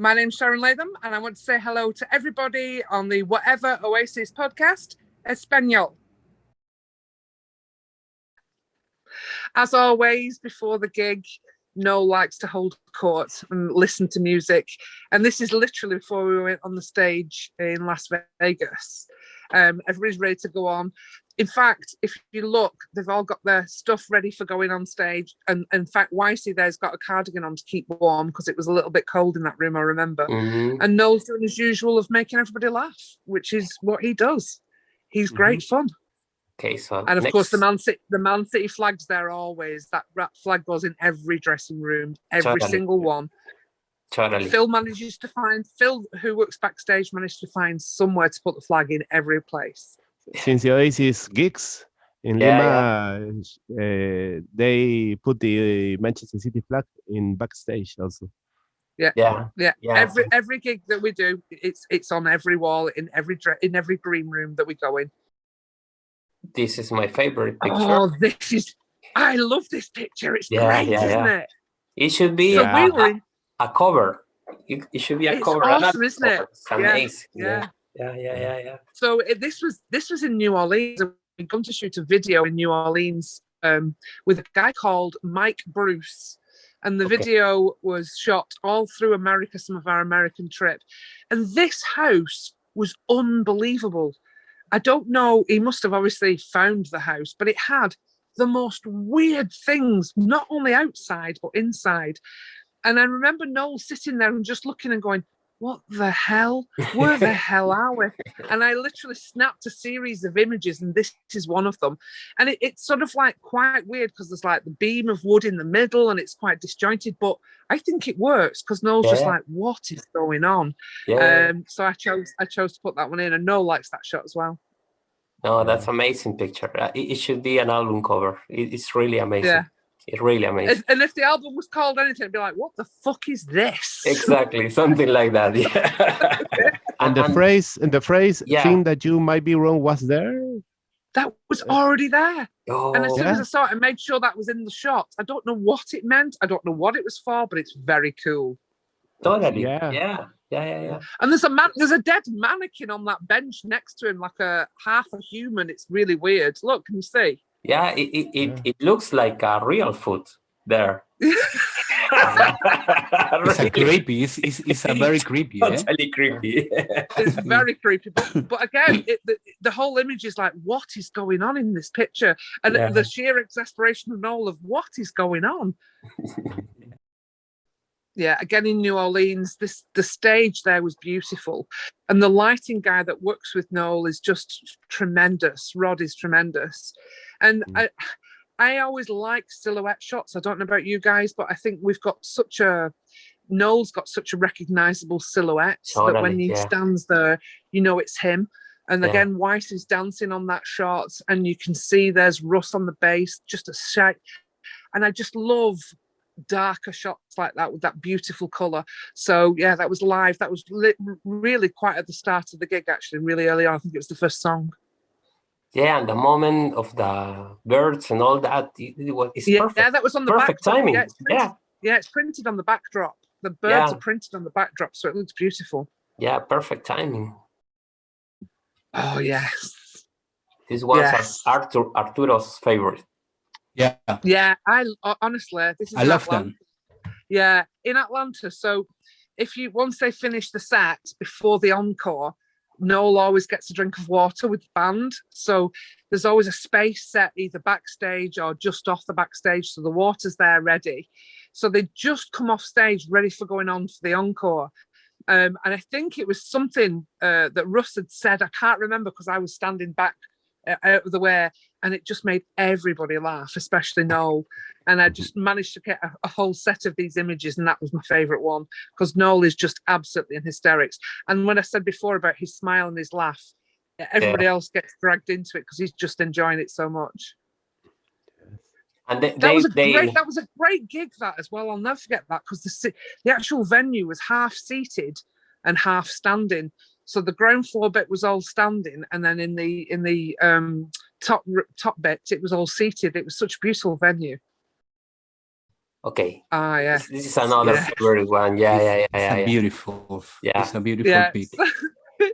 My name's Sharon Latham, and I want to say hello to everybody on the Whatever Oasis podcast, Espanol. As always, before the gig, Noel likes to hold court and listen to music. And this is literally before we went on the stage in Las Vegas. Um, everybody's ready to go on in fact, if you look, they've all got their stuff ready for going on stage. And, in fact, Wisey there's got a cardigan on to keep warm because it was a little bit cold in that room, I remember. Mm-hmm. And Noel's doing his usual of making everybody laugh, which is what he does. He's mm-hmm. great fun. Okay, so and of next... course the Man City the Man City flags there always. That flag goes in every dressing room, every totally. single one. Totally. Phil manages to find Phil, who works backstage, managed to find somewhere to put the flag in every place since the Oasis gigs in yeah, Lima, yeah. Uh, they put the Manchester City flag in backstage also. Yeah, yeah, yeah. yeah. Every every gig that we do, it's it's on every wall in every in every green room that we go in. This is my favorite picture. Oh, this is! I love this picture. It's yeah, great, yeah, isn't it? It should be so a, we a, a, cover. It, it, should be a it's cover. Awesome, isn't it? It's amazing. yeah yeah, yeah, yeah, yeah. So it, this was this was in New Orleans. We'd gone to shoot a video in New Orleans um, with a guy called Mike Bruce, and the okay. video was shot all through America, some of our American trip, and this house was unbelievable. I don't know. He must have obviously found the house, but it had the most weird things, not only outside but inside. And I remember Noel sitting there and just looking and going, what the hell? Where the hell are we? And I literally snapped a series of images, and this is one of them. And it, it's sort of like quite weird because there's like the beam of wood in the middle and it's quite disjointed, but I think it works because Noel's yeah. just like, what is going on? Yeah. Um, so I chose I chose to put that one in, and Noel likes that shot as well. No, that's amazing picture. Uh, it, it should be an album cover. It, it's really amazing. Yeah. It's really amazing. And if the album was called anything, it'd be like, what the fuck is this? Exactly, something like that. Yeah. and the and, phrase and the phrase yeah. thing that you might be wrong was there? That was already there. Oh, and as soon yeah. as I saw it, I made sure that was in the shot. I don't know what it meant. I don't know what it was for, but it's very cool. Totally. Yeah. Yeah. Yeah, yeah, yeah. And there's a man, there's a dead mannequin on that bench next to him, like a half a human. It's really weird. Look, can you see? Yeah, it it, it, yeah. it looks like a real foot there. it's a creepy. It's, it's, it's a very creepy. Totally eh? creepy. it's very creepy. But, but again, it, the, the whole image is like, what is going on in this picture? And yeah. the sheer exasperation of Noel of what is going on. yeah, again in New Orleans, this the stage there was beautiful, and the lighting guy that works with Noel is just tremendous. Rod is tremendous, and mm. I, I always like silhouette shots. I don't know about you guys, but I think we've got such a Noel's got such a recognizable silhouette totally, that when he yeah. stands there, you know it's him. And yeah. again, White is dancing on that shot, and you can see there's Russ on the bass, just a shake. And I just love darker shots like that with that beautiful color. So yeah, that was live. That was really quite at the start of the gig, actually, really early on. I think it was the first song yeah and the moment of the birds and all that it, it was it's yeah, perfect. yeah that was on the perfect backdrop. timing. Yeah it's, printed, yeah. yeah it's printed on the backdrop. The birds yeah. are printed on the backdrop so it looks beautiful. Yeah perfect timing. Oh yes. This was yes. arthur arturo's favorite. Yeah. Yeah i honestly this is i love them. Yeah in atlanta so if you once they finish the set before the encore Noel always gets a drink of water with the band. So there's always a space set either backstage or just off the backstage. So the water's there ready. So they just come off stage ready for going on for the encore. Um, and I think it was something uh, that Russ had said. I can't remember because I was standing back Uh, out of the way and it just made everybody laugh, especially Noel. And I mm-hmm. just managed to get a, a whole set of these images, and that was my favorite one because Noel is just absolutely in hysterics. And when I said before about his smile and his laugh, everybody yeah. else gets dragged into it because he's just enjoying it so much. And they, that they, was a they... great that was a great gig that as well. I'll never forget that because the the actual venue was half seated and half standing. So the ground floor bit was all standing, and then in the in the um, top top bit it was all seated. It was such a beautiful venue. Okay. Ah, yeah. This, this is another Yeah. favorite one. Yeah, yeah, yeah, It's yeah. a beautiful. Yeah. It's a beautiful Yes. pic.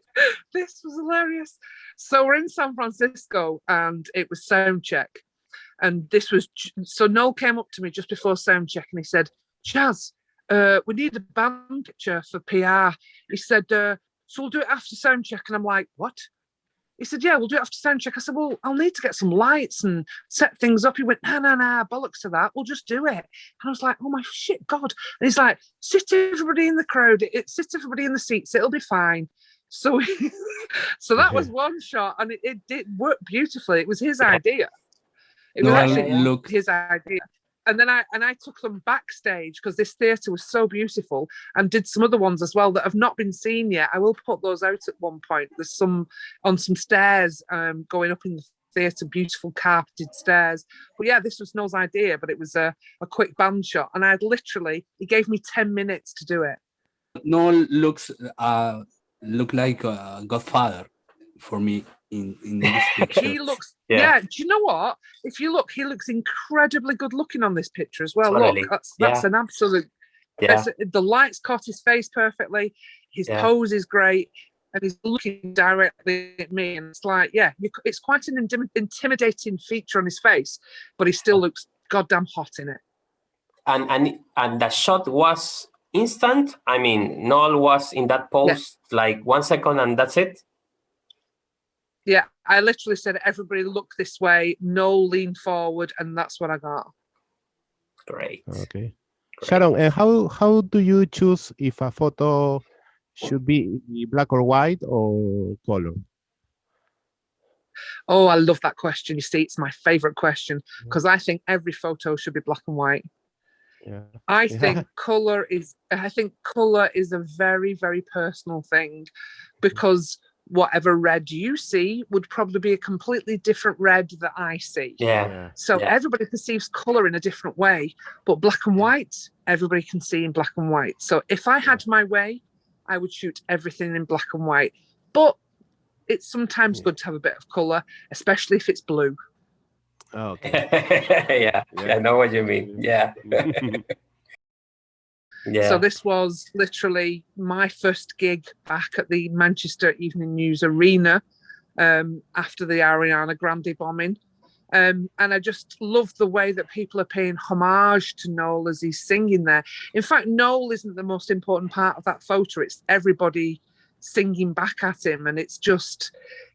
this was hilarious. So we're in San Francisco and it was sound check. And this was so Noel came up to me just before sound check and he said, Chaz, uh, we need a band picture for PR. He said, uh, so we'll do it after sound check. And I'm like, what? He said, yeah, we'll do it after sound check. I said, well, I'll need to get some lights and set things up. He went, no, no, no, bollocks to that. We'll just do it. And I was like, oh my shit, God. And he's like, sit everybody in the crowd. It, sit everybody in the seats. It'll be fine. So, so that was one shot, and it, it did work beautifully. It was his idea. It was actually looked- his idea. And then I and I took them backstage because this theatre was so beautiful, and did some other ones as well that have not been seen yet. I will put those out at one point. There's some on some stairs um, going up in the theatre, beautiful carpeted stairs. But yeah, this was Noel's idea, but it was a, a quick band shot, and I had literally he gave me ten minutes to do it. Noel looks uh look like a Godfather for me in in this picture. he looks Yeah. yeah. do you know what if you look he looks incredibly good looking on this picture as well Totally. look that's that's Yeah. an absolute Yeah. that's, the lights caught his face perfectly his Yeah. pose is great and he's looking directly at me and it's like yeah you, it's quite an intim- intimidating feature on his face but he still looks goddamn hot in it And and and the shot was instant. I mean, Noel was in that pose like one second, and that's it. Yeah i literally said everybody look this way no lean forward and that's what i got Great. Okay. Great. Sharon, and how how do you choose if a photo should be black or white or color? Oh, I love that question. You see, it's my favorite question because I think every photo should be black and white. Yeah. I Yeah. think color is I think color is a very, very personal thing because whatever red you see would probably be a completely different red that I see. Yeah. So Yeah. everybody perceives color in a different way, but black and mm. white, everybody can see in black and white. So if I had my way, I would shoot everything in black and white. But it's sometimes Yeah. good to have a bit of color, especially if it's blue. Oh, okay. yeah. Yeah. I know what you mean. Yeah. Yeah. So this was literally my first gig back at the Manchester Evening News Arena um, after the Ariana Grande bombing. Um, and I just love the way that people are paying homage to Noel as he's singing there. In fact, Noel isn't the most important part of that photo. It's everybody singing back at him. And it's just,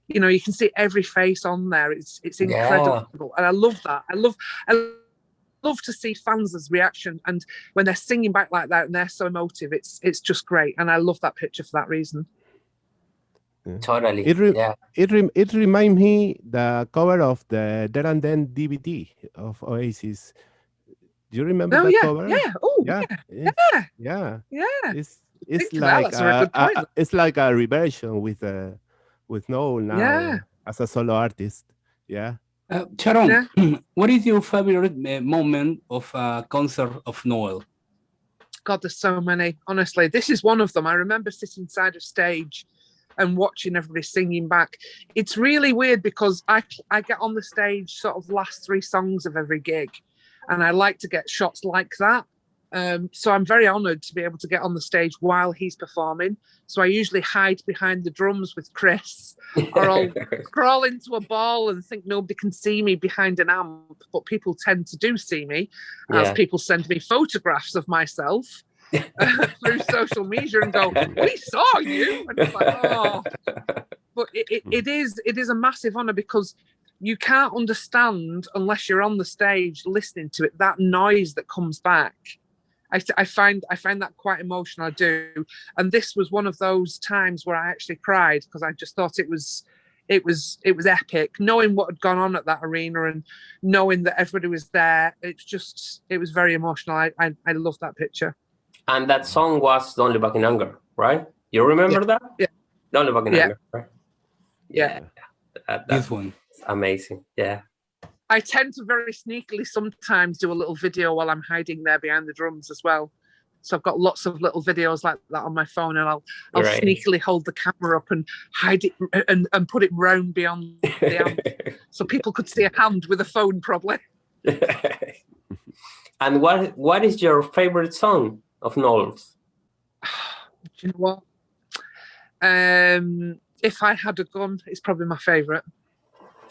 you know, you can see every face on there. It's it's Yeah. incredible. And I love that. I love I love to see fans' reaction and when they're singing back like that and they're so emotive, it's it's just great. And I love that picture for that reason. totally. It re- yeah. It rem- it reminds me the cover of the There and Then DVD of Oasis. Do you remember Oh that yeah, cover? yeah. Oh yeah, yeah, it's- yeah. yeah. It's it's Think of that, like a very a- a- a- it's like a reversion with uh, with Noel now Yeah. as a solo artist. Yeah. Uh, Sharon, Yeah. what is your favorite uh, moment of a concert of Noel? God, there's so many. Honestly, this is one of them. I remember sitting side of stage and watching everybody singing back. It's really weird because I I get on the stage sort of last three songs of every gig, and I like to get shots like that. Um, so I'm very honoured to be able to get on the stage while he's performing. So I usually hide behind the drums with Chris, or I'll crawl into a ball and think nobody can see me behind an amp, but people tend to do see me as Yeah. people send me photographs of myself through social media and go, "We saw you," and it's like, oh. But it, it, it is it is a massive honor because you can't understand unless you're on the stage listening to it that noise that comes back. I, I find I find that quite emotional. I do, and this was one of those times where I actually cried because I just thought it was it was it was epic knowing what had gone on at that arena and knowing that everybody was there it's just it was very emotional i i, I love that picture And that song was Don't Look Back in Anger, right? You remember that? Yeah. Don't Look Back in Yeah. Anger, right? Yeah. That, This that's one. amazing. Yeah. I tend to very sneakily sometimes do a little video while i'm hiding there behind the drums as well so i've got lots of little videos like that on my phone and i'll i'll Right. sneakily hold the camera up and hide it and, and put it round beyond the amp so people could see a hand with a phone probably And what what is your favorite song of Noel's? Do you know what? Um, if I had a gun, it's probably my favorite.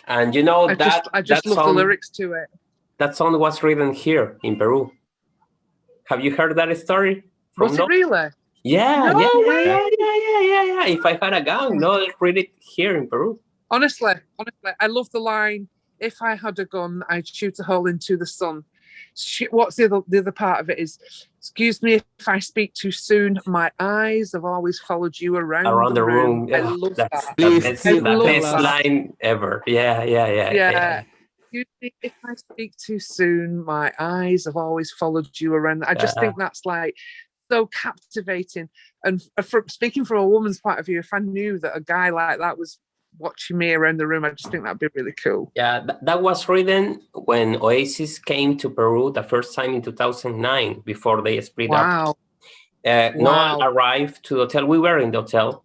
And you know I that just, I just that love song, the lyrics to it. That song was written here in Peru. Have you heard that story? Was it Knowles? really? Yeah, No yeah, yeah, yeah, yeah, yeah, yeah, yeah. If I had a gun, no, read it here in Peru. Honestly, honestly, I love the line. If I had a gun, I'd shoot a hole into the sun. What's the other the other part of it is? Excuse me if I speak too soon. My eyes have always followed you around, Around the room. I yeah, love that's that. the Please, best, I the love best that. line ever. Yeah, yeah, yeah. Yeah. Excuse me if I speak too soon. My eyes have always followed you around. I just Yeah. think that's like so captivating. And f- from speaking from a woman's point of view, if I knew that a guy like that was watching me around the room, I just think that'd be really cool. Yeah, th- that was written when Oasis came to Peru the first time in 2009 before they split up. Wow. Uh, Noel Wow. arrived to the hotel. We were in the hotel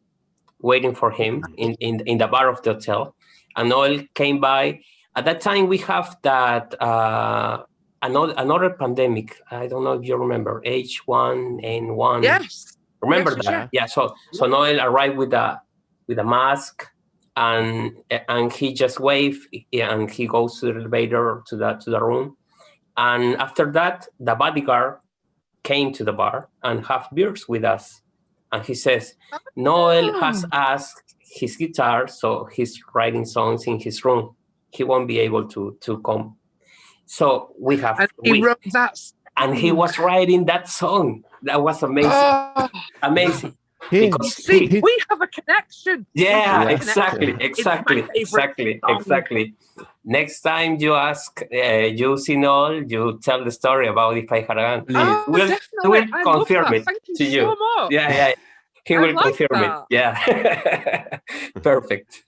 waiting for him in, in, in the bar of the hotel. And Noel came by. At that time, we have that uh, another, another pandemic. I don't know if you remember H1N1. Yes. Remember Yes, that? yeah. Yeah. So so Noel arrived with a with a mask and and he just waved and he goes to the elevator to the to the room. And after that, the bodyguard came to the bar and have beers with us. And he says, Noel ah. has asked his guitar, so he's writing songs in his room. He won't be able to to come. So we have And he we- wrote that. and he was writing that song. That was amazing. Oh, amazing. He, Because see, he- we have a connection. We Yeah, exactly, connection. It's my exactly, exactly, song. exactly. Next time you ask, uh, you see Noel, you tell the story about if I had a gun. Please. Oh, We'll- definitely. we'll I love confirm that. it Thank you to you. so much. Yeah, yeah. He I will like confirm that. it. Yeah. Perfect.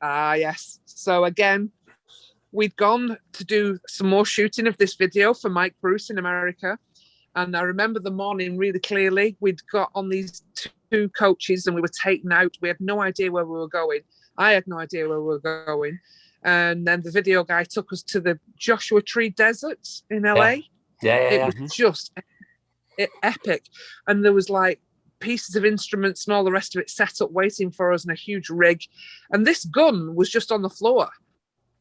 Ah, yes. So again, we'd gone to do some more shooting of this video for Mike Bruce in America. And I remember the morning really clearly. We'd got on these two coaches and we were taken out. We had no idea where we were going. I had no idea where we were going. And then the video guy took us to the Joshua Tree Desert in LA. Yeah, yeah, it yeah. was just e- epic and there was like pieces of instruments and all the rest of it set up waiting for us in a huge rig and this gun was just on the floor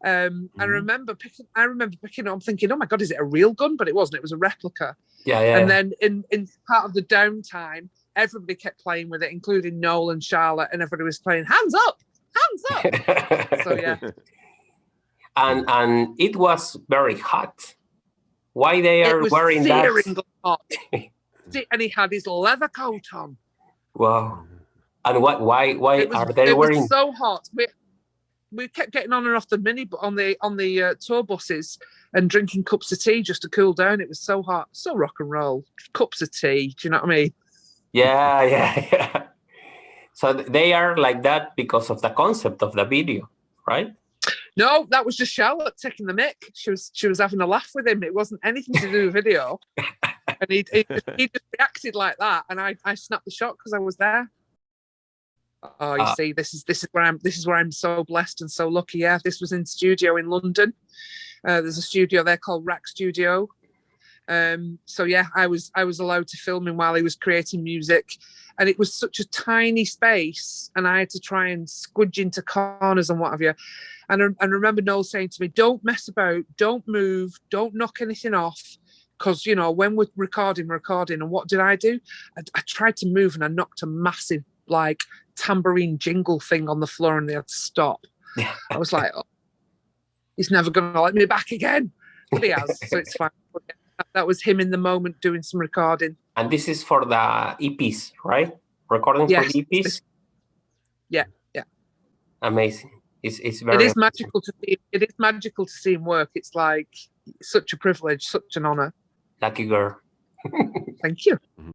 um i Mhm. remember picking i remember picking it up thinking oh my god is it a real gun but it wasn't it was a replica Yeah, yeah. and then in in part of the downtime everybody kept playing with it including noel and charlotte and everybody was playing hands up hands up so yeah and and it was very hot. Why they are wearing that? hot and he had his leather coat on Wow. And what? Why? Why was, are they it wearing? was so hot. We, we kept getting on and off the mini bu- on the on the uh, tour buses and drinking cups of tea just to cool down. It was so hot, so rock and roll. Cups of tea. Do you know what I mean? Yeah, yeah, yeah. So they are like that because of the concept of the video, right? No, that was just Charlotte taking the mic. She was she was having a laugh with him. It wasn't anything to do with video. and he, he, he just reacted like that, and I I snapped the shot because I was there. Oh, you Ah. see, this is this is where I'm this is where I'm so blessed and so lucky. Yeah, this was in studio in London. Uh, there's a studio there called Rack Studio. Um, so yeah, I was I was allowed to film him while he was creating music, and it was such a tiny space, and I had to try and squidge into corners and what have you. And I, and I remember Noel saying to me, "Don't mess about, don't move, don't knock anything off." Because you know when we're recording, recording, and what did I do? I, I tried to move and I knocked a massive like tambourine jingle thing on the floor, and they had to stop. I was like, oh, "He's never going to let me back again," but he has, so it's fine. That, that was him in the moment doing some recording. And this is for the EPs, right? Recording Yes, for the EPs. yeah, yeah. Amazing. It's it's very. It is magical to see. It is magical to see him work. It's like such a privilege, such an honor. lucky girl. Thank you. Mm-hmm.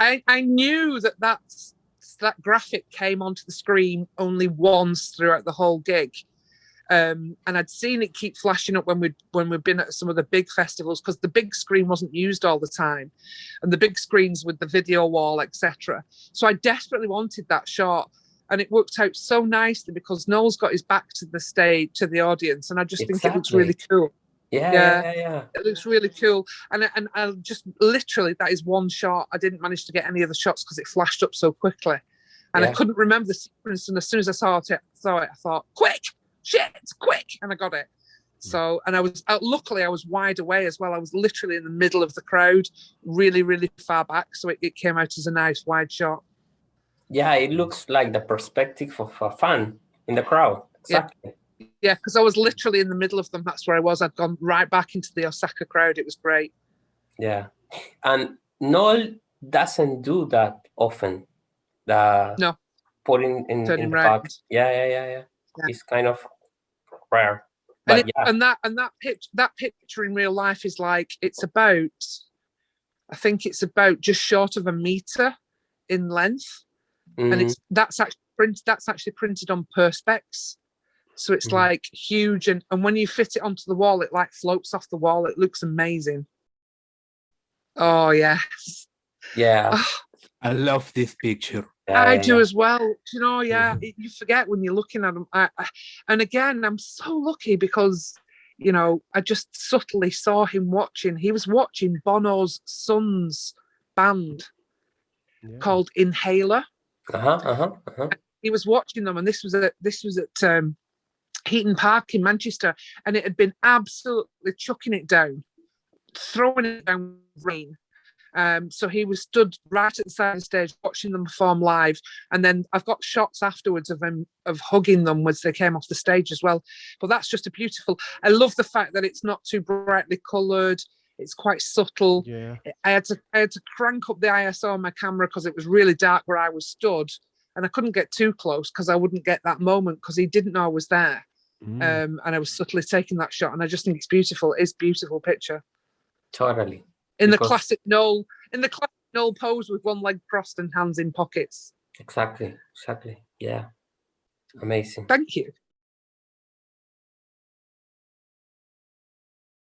I I knew that that's, that graphic came onto the screen only once throughout the whole gig, um, and I'd seen it keep flashing up when we when we've been at some of the big festivals because the big screen wasn't used all the time, and the big screens with the video wall, etc. So I desperately wanted that shot. And it worked out so nicely because Noel's got his back to the stage, to the audience, and I just think it looks really cool. Yeah, Yeah. yeah, yeah, yeah. It looks really cool. And I- and I just literally that is one shot. I didn't manage to get any other shots because it flashed up so quickly, and I couldn't remember the sequence. And as soon as I saw it, saw it, I thought, "Quick, shit, quick!" And I got it. So, and I was uh, luckily I was wide away as well. I was literally in the middle of the crowd, really, really far back. So it, it came out as a nice wide shot. Yeah, it looks like the perspective of a fan in the crowd. Exactly. Yeah, because I was literally in the middle of them. That's where I was. I'd gone right back into the Osaka crowd. It was great. Yeah. And Noel doesn't do that often. The No. putting in, Turning in the round. back. Yeah, yeah, yeah, yeah. Yeah. It's kind of rare. and, it, yeah, and that and that pitch that picture in real life is like it's about i think it's about just short of a meter in length and mhm, it's that's actually print that's actually printed on perspex so it's Mhm. like huge and and when you fit it onto the wall it like floats off the wall it looks amazing oh yeah yeah, I love this picture. yeah, I yeah, do yeah. as well. You know, yeah, Mhm. you forget when you're looking at them. I, I, and again, I'm so lucky because, you know, I just subtly saw him watching. He was watching Bono's son's band Yeah. called Inhaler. Uh-huh, uh-huh, uh-huh. He was watching them, and this was at this was at um, Heaton Park in Manchester, and it had been absolutely chucking it down, throwing it down rain. Um, so he was stood right at the side of the stage watching them perform live, and then I've got shots afterwards of him of hugging them as they came off the stage as well. But that's just a beautiful. I love the fact that it's not too brightly coloured. It's quite subtle. Yeah. I had to I had to crank up the ISO on my camera because it was really dark where I was stood, and I couldn't get too close because I wouldn't get that moment because he didn't know I was there. Mm. Um, and I was subtly taking that shot, and I just think it's beautiful. It's beautiful picture Totally. in the classic Noel in the classic Noel pose with one leg crossed and hands in pockets. Exactly. Exactly. Yeah. Amazing. Thank you.